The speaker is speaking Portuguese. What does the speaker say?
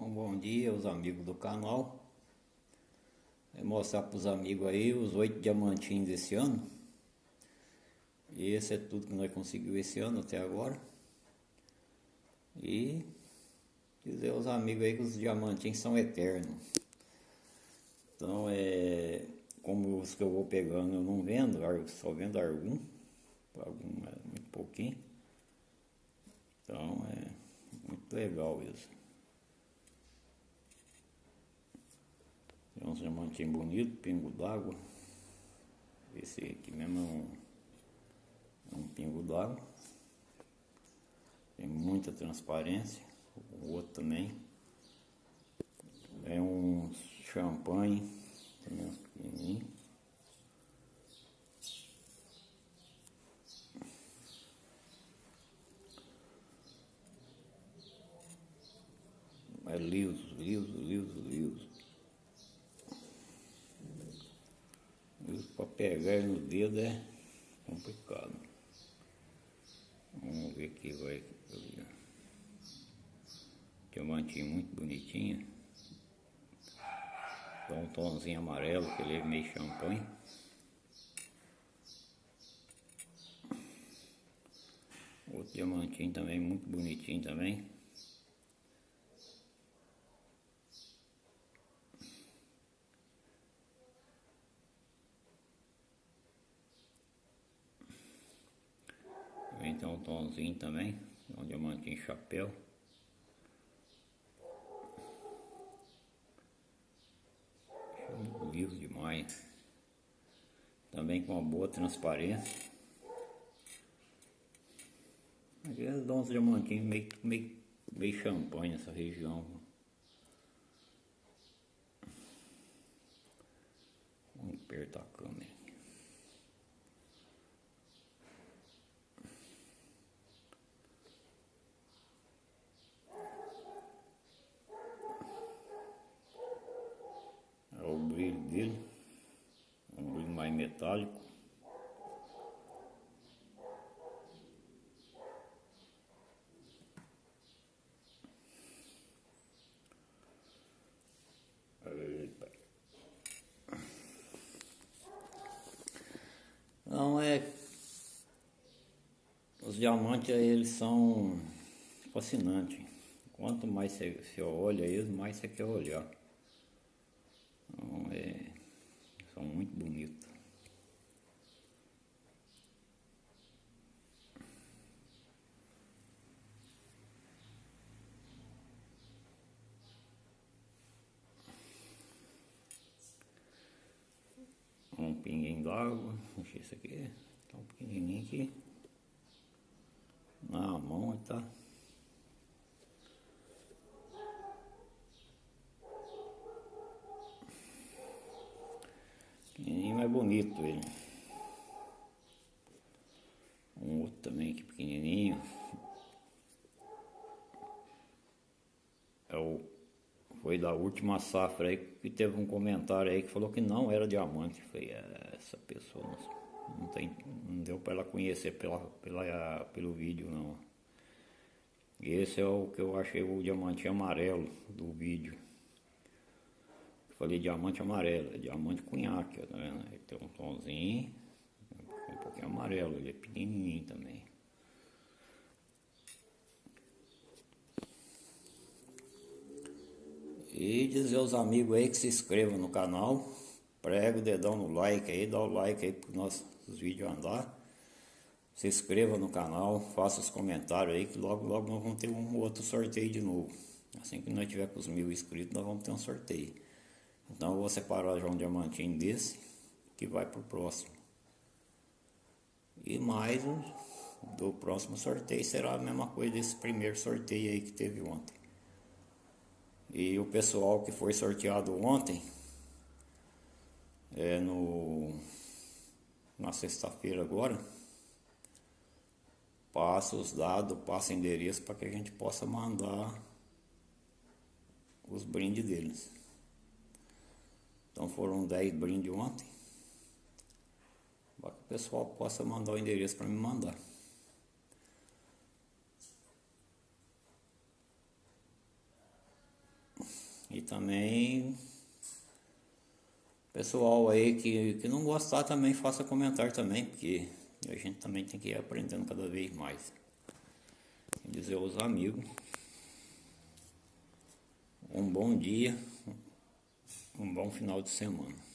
Bom dia aos amigos do canal. Vou mostrar para os amigos aí os oito diamantinhos desse ano. E esse é tudo que nós conseguimos esse ano até agora. E dizer aos amigos aí que os diamantinhos são eternos. Então é como os que eu vou pegando eu não vendo, só vendo algum, algum é muito pouquinho. Então é muito legal isso. Tem uns diamantinhos bonitos, pingo d'água. Esse aqui mesmo é um, é um pingo d'água. Tem muita transparência. O outro também. É um champanhe, também uns pequenininhos. É liso, liso, liso, liso. para pegar no dedo é complicado. Vamos ver aqui, vai. Diamantinho muito bonitinho. Dá um tomzinho amarelo, que ele é meio champanhe. Outro diamantinho também, muito bonitinho também. Então um tomzinho também, um diamantinho chapéu. Liso demais. Também com uma boa transparência. Aqui é uns diamantinhos meio, meio, meio champanhe nessa região. Vamos apertar a câmera. Brilho dele, um brilho mais metálico. Não é. Os diamantes eles são fascinantes. Quanto mais você olha eles, mais você quer olhar. Então é, bonitos. Um pinguinho d'água, deixa isso aqui, tá um pequenininho aqui. Na mão tá. Pequenininho é bonito ele. Um outro também que pequenininho. É o, foi da última safra aí que teve um comentário aí que falou que não era diamante. Foi é, essa pessoa não, não, tem, não deu para ela conhecer pela, pela, pelo vídeo não. Esse é o que eu achei o diamante amarelo do vídeo. Falei diamante amarelo, é diamante cunhaque, tá vendo? Ele tem um tomzinho, um pouquinho amarelo, ele é pequenininho também. E dizer aos amigos aí que se inscrevam no canal, prega o dedão no like aí, dá o like aí para os nossos vídeos andar. Se inscreva no canal, faça os comentários aí que logo logo nós vamos ter um outro sorteio de novo. Assim que nós tiver com os mil inscritos, nós vamos ter um sorteio. Então eu vou separar já um diamantinho desse que vai para o próximo. E mais um do próximo sorteio será a mesma coisa desse primeiro sorteio aí que teve ontem. E o pessoal que foi sorteado ontem, é no na sexta-feira agora, passa os dados, passa endereço para que a gente possa mandar os brindes deles. Então foram 10 brindes ontem. Para que o pessoal possa mandar o endereço para me mandar. E também pessoal aí que, que não gostar também faça comentário também, porque a gente também tem que ir aprendendo cada vez mais. Dizer aos amigos. Um bom dia, um bom final de semana.